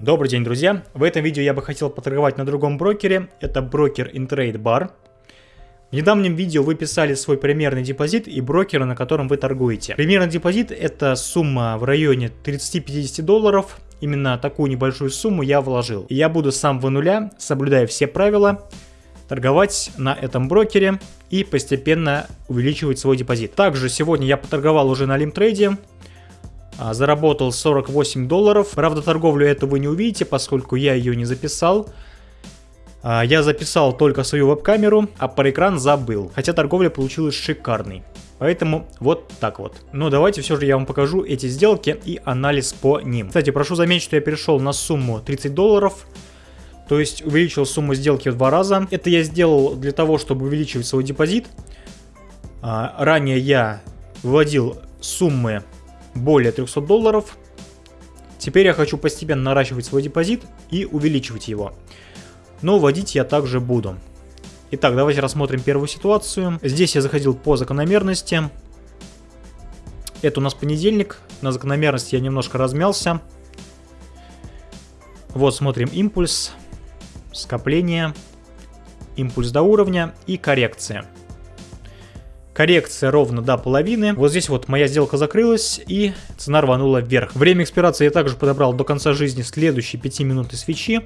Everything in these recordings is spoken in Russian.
Добрый день, друзья! В этом видео я бы хотел поторговать на другом брокере. Это брокер InTrade Bar. В недавнем видео вы писали свой примерный депозит и брокера, на котором вы торгуете. Примерный депозит это сумма в районе 30-50 долларов. Именно такую небольшую сумму я вложил. И я буду с самого нуля, соблюдая все правила, торговать на этом брокере и постепенно увеличивать свой депозит. Также сегодня я поторговал уже на Лимтрейде. А, заработал 48 долларов. Правда, торговлю эту вы не увидите, поскольку я ее не записал. А, я записал только свою веб-камеру, а про экран забыл. Хотя торговля получилась шикарной. Поэтому вот так вот. Но давайте все же я вам покажу эти сделки и анализ по ним. Кстати, прошу заметить, что я перешел на сумму 30 долларов. То есть увеличил сумму сделки в два раза. Это я сделал для того, чтобы увеличивать свой депозит. А, ранее я вводил суммы более 300 долларов. Теперь я хочу постепенно наращивать свой депозит и увеличивать его. Но вводить я также буду. Итак, давайте рассмотрим первую ситуацию. Здесь я заходил по закономерности. Это у нас понедельник. На закономерности я немножко размялся. Вот смотрим импульс, скопление, импульс до уровня и коррекция. Коррекция ровно до половины. Вот здесь вот моя сделка закрылась и цена рванула вверх. Время экспирации я также подобрал до конца жизни следующие 5 минуты свечи.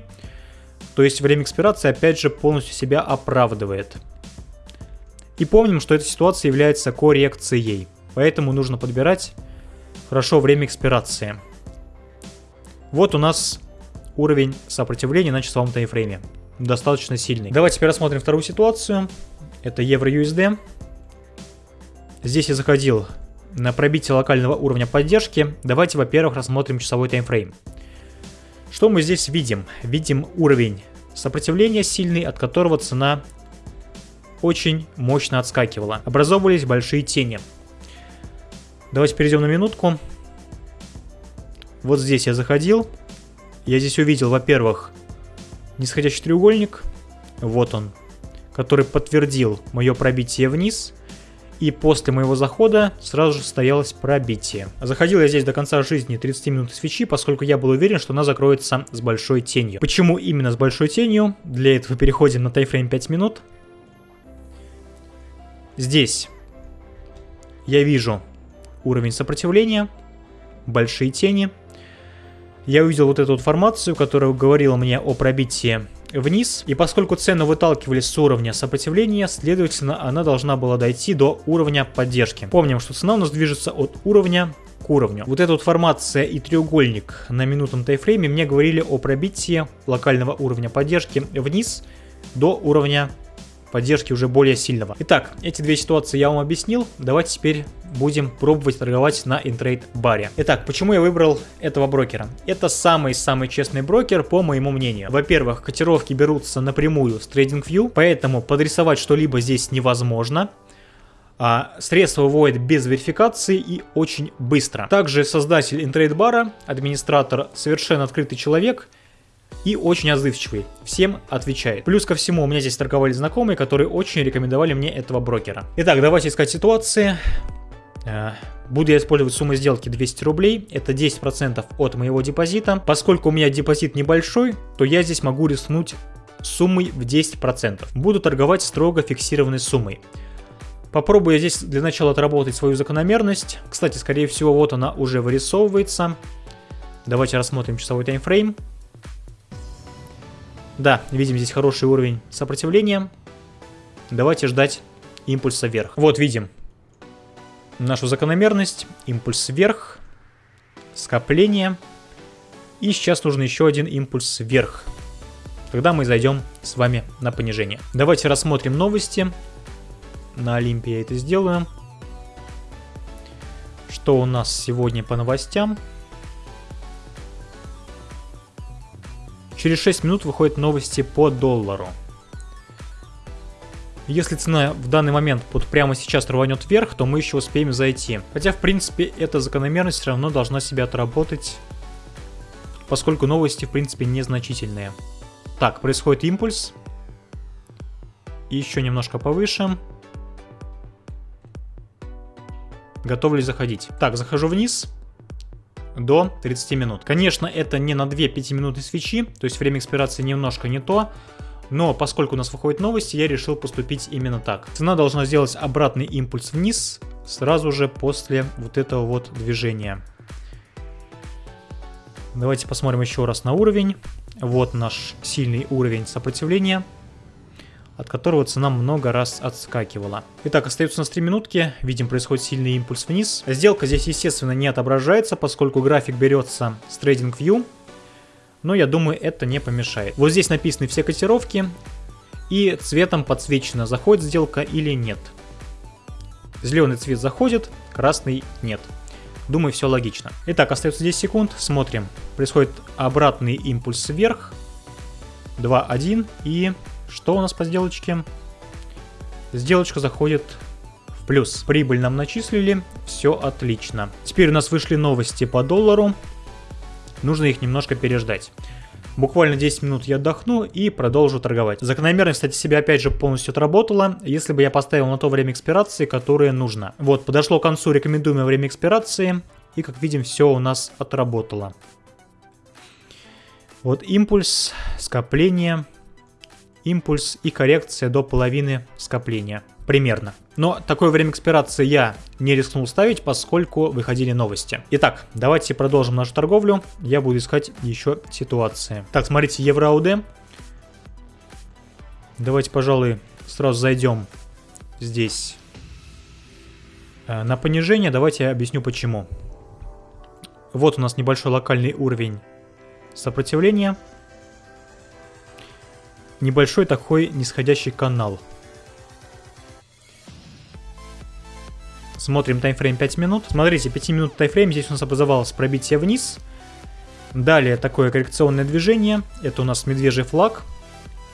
То есть время экспирации опять же полностью себя оправдывает. И помним, что эта ситуация является коррекцией. Поэтому нужно подбирать хорошо время экспирации. Вот у нас уровень сопротивления на часовом таймфрейме. Достаточно сильный. Давайте теперь рассмотрим вторую ситуацию. Это евро-USD. Здесь я заходил на пробитие локального уровня поддержки. Давайте, во-первых, рассмотрим часовой таймфрейм. Что мы здесь видим? Видим уровень сопротивления сильный, от которого цена очень мощно отскакивала. Образовывались большие тени. Давайте перейдем на минутку. Вот здесь я заходил. Я здесь увидел, во-первых, нисходящий треугольник. Вот он. Который подтвердил мое пробитие вниз и после моего захода сразу же состоялось пробитие. Заходил я здесь до конца жизни 30 минут свечи, поскольку я был уверен, что она закроется с большой тенью. Почему именно с большой тенью? Для этого переходим на тайфрейм 5 минут. Здесь я вижу уровень сопротивления, большие тени. Я увидел вот эту вот формацию, которая говорила мне о пробитии вниз, и поскольку цену выталкивали с уровня сопротивления, следовательно, она должна была дойти до уровня поддержки. Помним, что цена у нас движется от уровня к уровню. Вот эта вот формация и треугольник на минутном тайфрейме мне говорили о пробитии локального уровня поддержки вниз до уровня поддержки уже более сильного. Итак, эти две ситуации я вам объяснил. Давайте теперь будем пробовать торговать на интрейд баре. Итак, почему я выбрал этого брокера? Это самый-самый честный брокер, по моему мнению. Во-первых, котировки берутся напрямую с TradingView, поэтому подрисовать что-либо здесь невозможно. А средства выводят без верификации и очень быстро. Также создатель интрейд бара, администратор, совершенно открытый человек – и очень отзывчивый, всем отвечает. Плюс ко всему у меня здесь торговали знакомые, которые очень рекомендовали мне этого брокера. Итак, давайте искать ситуации. Э, буду я использовать сумму сделки 200 рублей, это 10% от моего депозита. Поскольку у меня депозит небольшой, то я здесь могу рискнуть суммой в 10%. Буду торговать строго фиксированной суммой. Попробую здесь для начала отработать свою закономерность. Кстати, скорее всего, вот она уже вырисовывается. Давайте рассмотрим часовой таймфрейм. Да, видим здесь хороший уровень сопротивления. Давайте ждать импульса вверх. Вот видим нашу закономерность. Импульс вверх. Скопление. И сейчас нужен еще один импульс вверх. Тогда мы зайдем с вами на понижение. Давайте рассмотрим новости. На Олимпе я это сделаю. Что у нас сегодня по новостям? Через 6 минут выходят новости по доллару. Если цена в данный момент вот прямо сейчас рванет вверх, то мы еще успеем зайти. Хотя, в принципе, эта закономерность все равно должна себя отработать, поскольку новости, в принципе, незначительные. Так, происходит импульс. Еще немножко повыше. Готов ли заходить? Так, захожу вниз. До 30 минут. Конечно, это не на 2 5-минутные свечи, то есть время экспирации немножко не то, но поскольку у нас выходят новости, я решил поступить именно так. Цена должна сделать обратный импульс вниз сразу же после вот этого вот движения. Давайте посмотрим еще раз на уровень. Вот наш сильный уровень сопротивления от которого цена много раз отскакивала. Итак, остается у нас 3 минутки, видим происходит сильный импульс вниз. Сделка здесь естественно не отображается, поскольку график берется с TradingView, но я думаю это не помешает. Вот здесь написаны все котировки и цветом подсвечено заходит сделка или нет. Зеленый цвет заходит, красный нет. Думаю, все логично. Итак, остается 10 секунд. Смотрим. Происходит обратный импульс вверх. 2-1 и что у нас по сделочке? Сделочка заходит в плюс. Прибыль нам начислили, все отлично. Теперь у нас вышли новости по доллару. Нужно их немножко переждать. Буквально 10 минут я отдохну и продолжу торговать. Закономерность, кстати, себя опять же полностью отработала, если бы я поставил на то время экспирации, которое нужно. Вот, подошло к концу рекомендуемое время экспирации, и как видим, все у нас отработало. Вот импульс, скопление, импульс и коррекция до половины скопления. Примерно. Но такое время экспирации я не рискнул ставить, поскольку выходили новости. Итак, давайте продолжим нашу торговлю. Я буду искать еще ситуации. Так, смотрите, евро-АУД. Давайте, пожалуй, сразу зайдем здесь э, на понижение. Давайте я объясню почему. Вот у нас небольшой локальный уровень сопротивления небольшой такой нисходящий канал. Смотрим таймфрейм 5 минут. Смотрите, 5 минут таймфрейм, здесь у нас образовалось пробитие вниз. Далее такое коррекционное движение, это у нас медвежий флаг.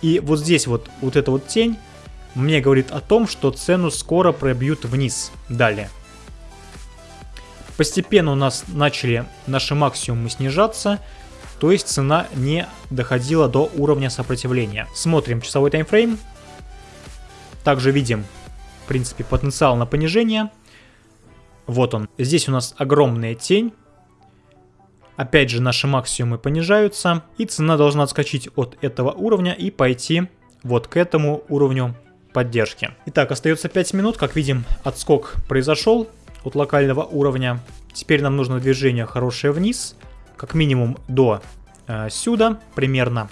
И вот здесь вот, вот эта вот тень мне говорит о том, что цену скоро пробьют вниз. Далее. Постепенно у нас начали наши максимумы снижаться то есть цена не доходила до уровня сопротивления. Смотрим часовой таймфрейм. Также видим, в принципе, потенциал на понижение. Вот он. Здесь у нас огромная тень. Опять же, наши максимумы понижаются. И цена должна отскочить от этого уровня и пойти вот к этому уровню поддержки. Итак, остается 5 минут. Как видим, отскок произошел от локального уровня. Теперь нам нужно движение хорошее вниз как минимум до э, сюда примерно.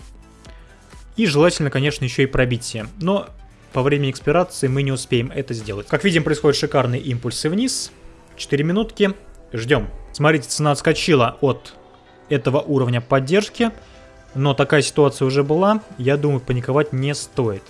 И желательно, конечно, еще и пробитие. Но по времени экспирации мы не успеем это сделать. Как видим, происходят шикарные импульсы вниз. 4 минутки. Ждем. Смотрите, цена отскочила от этого уровня поддержки. Но такая ситуация уже была. Я думаю, паниковать не стоит.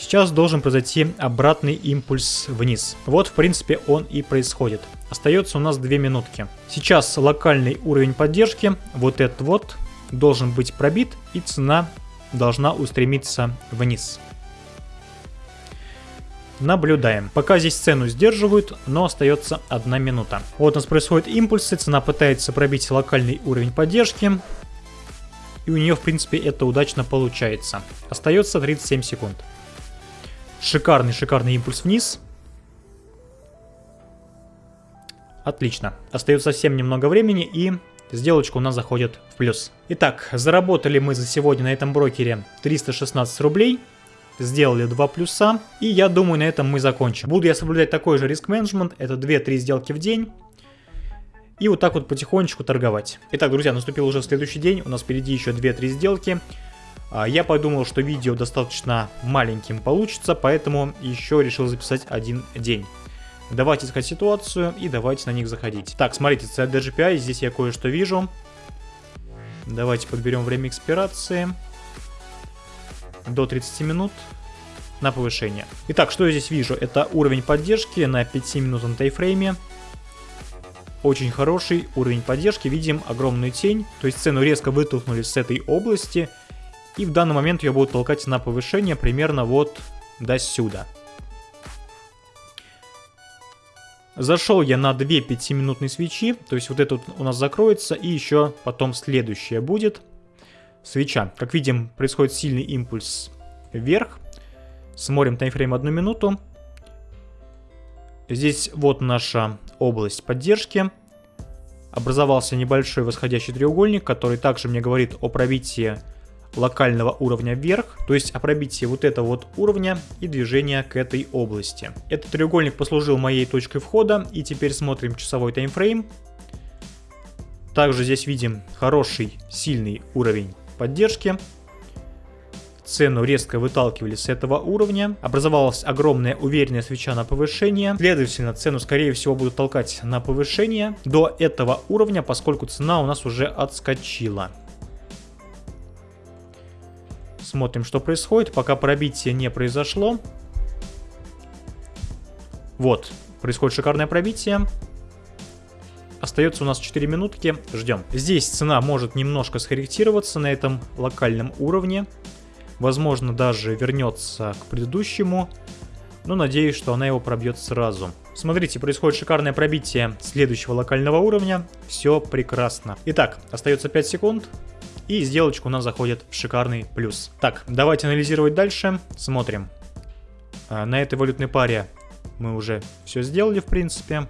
Сейчас должен произойти обратный импульс вниз. Вот, в принципе, он и происходит. Остается у нас 2 минутки. Сейчас локальный уровень поддержки, вот этот вот, должен быть пробит, и цена должна устремиться вниз. Наблюдаем. Пока здесь цену сдерживают, но остается одна минута. Вот у нас происходят импульсы, цена пытается пробить локальный уровень поддержки. И у нее, в принципе, это удачно получается. Остается 37 секунд. Шикарный, шикарный импульс вниз. Отлично. Остается совсем немного времени и сделочка у нас заходит в плюс. Итак, заработали мы за сегодня на этом брокере 316 рублей. Сделали два плюса. И я думаю, на этом мы закончим. Буду я соблюдать такой же риск-менеджмент. Это 2-3 сделки в день. И вот так вот потихонечку торговать. Итак, друзья, наступил уже следующий день. У нас впереди еще 2-3 сделки. А, я подумал, что видео достаточно маленьким получится, поэтому еще решил записать один день. Давайте искать ситуацию и давайте на них заходить. Так, смотрите, CDGPI, здесь я кое-что вижу. Давайте подберем время экспирации. До 30 минут на повышение. Итак, что я здесь вижу? Это уровень поддержки на 5-минутном тайфрейме. Очень хороший уровень поддержки. Видим огромную тень. То есть цену резко вытолкнули с этой области. И в данный момент ее будут толкать на повышение примерно вот до сюда. Зашел я на 2 5-минутные свечи, то есть вот это у нас закроется, и еще потом следующее будет. Свеча. Как видим, происходит сильный импульс вверх. Смотрим таймфрейм 1 минуту. Здесь вот наша область поддержки. образовался небольшой восходящий треугольник, который также мне говорит о пробитии локального уровня вверх, то есть о пробитии вот этого вот уровня и движения к этой области. Этот треугольник послужил моей точкой входа, и теперь смотрим часовой таймфрейм. Также здесь видим хороший, сильный уровень поддержки. Цену резко выталкивали с этого уровня. Образовалась огромная уверенная свеча на повышение. Следовательно, цену скорее всего будут толкать на повышение до этого уровня, поскольку цена у нас уже отскочила. Смотрим, что происходит. Пока пробитие не произошло. Вот, происходит шикарное пробитие. Остается у нас 4 минутки, ждем. Здесь цена может немножко скорректироваться на этом локальном уровне. Возможно, даже вернется к предыдущему. Но надеюсь, что она его пробьет сразу. Смотрите, происходит шикарное пробитие следующего локального уровня. Все прекрасно. Итак, остается 5 секунд. И сделочка у нас заходит в шикарный плюс. Так, давайте анализировать дальше. Смотрим. А, на этой валютной паре мы уже все сделали, в принципе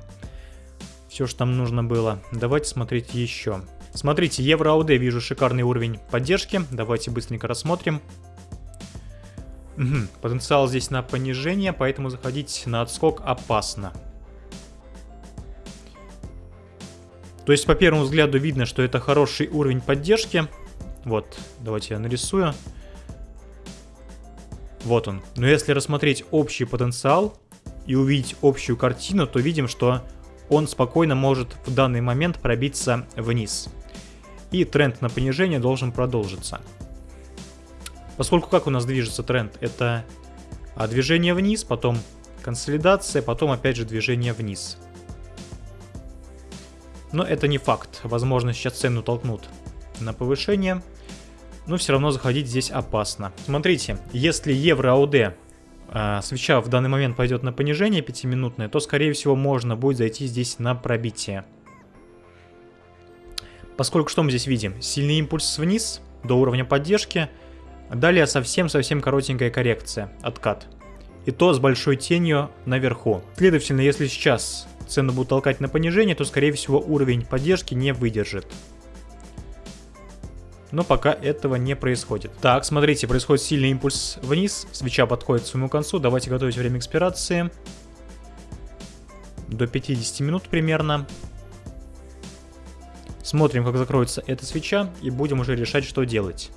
все, что нам нужно было. Давайте смотреть еще. Смотрите, евро АУД вижу шикарный уровень поддержки. Давайте быстренько рассмотрим. Потенциал здесь на понижение, поэтому заходить на отскок опасно. То есть по первому взгляду видно, что это хороший уровень поддержки. Вот, давайте я нарисую. Вот он. Но если рассмотреть общий потенциал и увидеть общую картину, то видим, что он спокойно может в данный момент пробиться вниз. И тренд на понижение должен продолжиться. Поскольку как у нас движется тренд? Это а, движение вниз, потом консолидация, потом опять же движение вниз. Но это не факт. Возможно, сейчас цену толкнут на повышение. Но все равно заходить здесь опасно. Смотрите, если евро АУД э, свеча в данный момент пойдет на понижение 5-минутное, то скорее всего можно будет зайти здесь на пробитие. Поскольку что мы здесь видим? Сильный импульс вниз до уровня поддержки. Далее совсем-совсем коротенькая коррекция, откат. И то с большой тенью наверху. Следовательно, если сейчас цену будут толкать на понижение, то скорее всего уровень поддержки не выдержит но пока этого не происходит. Так, смотрите, происходит сильный импульс вниз, свеча подходит к своему концу, давайте готовить время экспирации. До 50 минут примерно. Смотрим, как закроется эта свеча, и будем уже решать, что делать.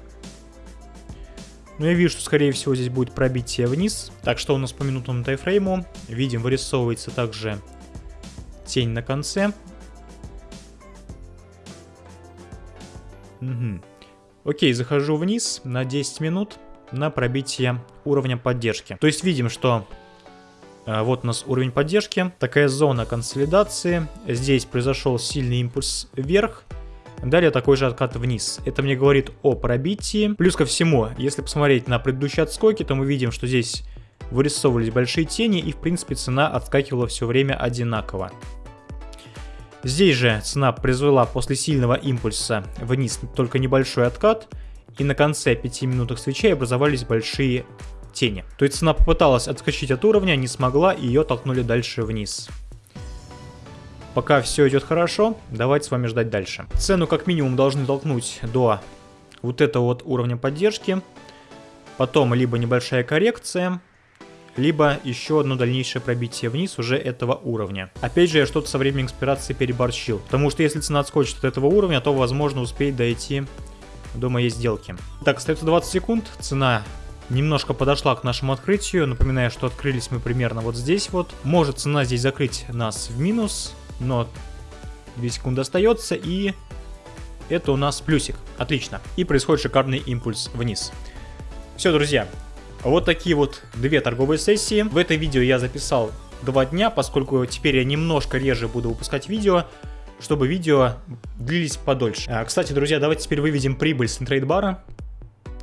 Ну, я вижу, что, скорее всего, здесь будет пробитие вниз. Так, что у нас по минутному тайфрейму? Видим, вырисовывается также тень на конце. Угу. Окей, захожу вниз на 10 минут на пробитие уровня поддержки. То есть видим, что э, вот у нас уровень поддержки, такая зона консолидации. Здесь произошел сильный импульс вверх. Далее такой же откат вниз. Это мне говорит о пробитии. Плюс ко всему, если посмотреть на предыдущие отскоки, то мы видим, что здесь вырисовывались большие тени и в принципе цена отскакивала все время одинаково. Здесь же цена произвела после сильного импульса вниз только небольшой откат, и на конце 5 минутах свечей образовались большие тени. То есть цена попыталась отскочить от уровня, не смогла, и ее толкнули дальше вниз. Пока все идет хорошо, давайте с вами ждать дальше. Цену как минимум должны толкнуть до вот этого вот уровня поддержки. Потом либо небольшая коррекция, либо еще одно дальнейшее пробитие вниз уже этого уровня. Опять же, я что-то со временем экспирации переборщил, потому что если цена отскочит от этого уровня, то возможно успеть дойти до моей сделки. Так, остается 20 секунд, цена немножко подошла к нашему открытию. Напоминаю, что открылись мы примерно вот здесь вот. Может цена здесь закрыть нас в минус, но 2 секунды остается и это у нас плюсик. Отлично. И происходит шикарный импульс вниз. Все, друзья, вот такие вот две торговые сессии. В это видео я записал два дня, поскольку теперь я немножко реже буду выпускать видео, чтобы видео длились подольше. А, кстати, друзья, давайте теперь выведем прибыль с интрейдбара.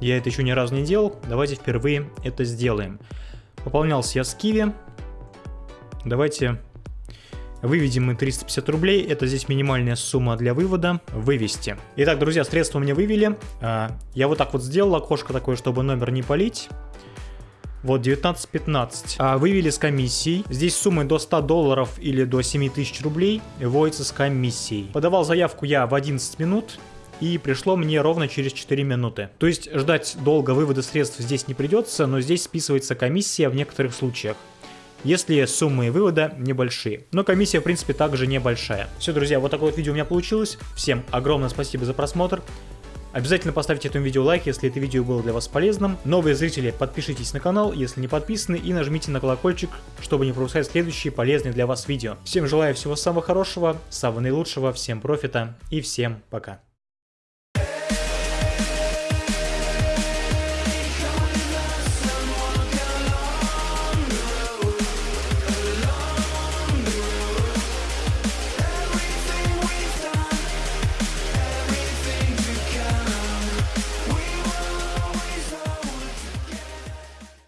Я это еще ни разу не делал, давайте впервые это сделаем. Пополнялся я с Киви. Давайте Выведем мы 350 рублей, это здесь минимальная сумма для вывода. Вывести. Итак, друзья, средства мне вывели. А, я вот так вот сделал окошко такое, чтобы номер не полить. Вот 19.15. А, вывели с комиссией. Здесь суммы до 100 долларов или до 7000 рублей вводятся с комиссией. Подавал заявку я в 11 минут и пришло мне ровно через 4 минуты. То есть ждать долго вывода средств здесь не придется, но здесь списывается комиссия в некоторых случаях если суммы вывода небольшие. Но комиссия, в принципе, также небольшая. Все, друзья, вот такое вот видео у меня получилось. Всем огромное спасибо за просмотр. Обязательно поставьте этому видео лайк, если это видео было для вас полезным. Новые зрители, подпишитесь на канал, если не подписаны, и нажмите на колокольчик, чтобы не пропускать следующие полезные для вас видео. Всем желаю всего самого хорошего, самого наилучшего, всем профита и всем пока.